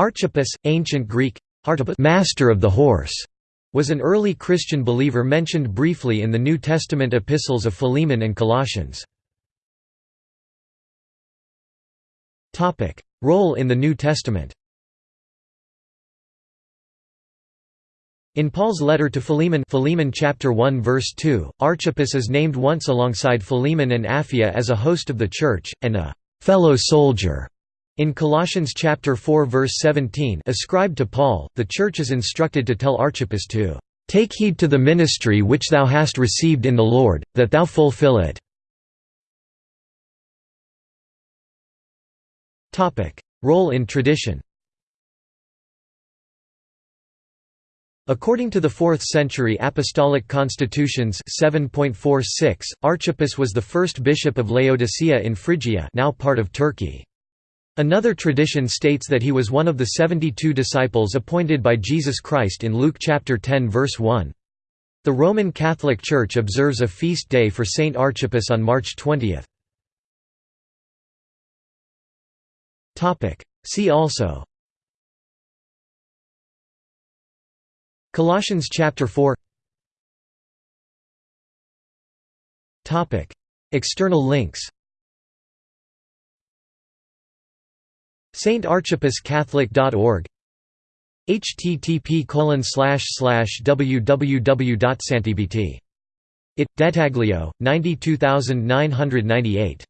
Archippus, ancient Greek, master of the horse, was an early Christian believer mentioned briefly in the New Testament epistles of Philemon and Colossians. Role in the New Testament In Paul's letter to Philemon, Philemon chapter 1 verse 2, Archippus is named once alongside Philemon and Apphia as a host of the church and a fellow soldier. In Colossians chapter 4 verse 17, ascribed to Paul, the church is instructed to tell Archippus to take heed to the ministry which thou hast received in the Lord, that thou fulfill it. Role in tradition According to the 4th century Apostolic Constitutions 7.46, Archippus was the first bishop of Laodicea in Phrygia now part of Turkey. Another tradition states that he was one of the 72 disciples appointed by Jesus Christ in Luke chapter 10 verse 1. The Roman Catholic Church observes a feast day for Saint Archippus on March 20. See also. Colossians chapter 4 External links saintarchippuscatholic.org http www.santibt. It. Dettaglio, 92998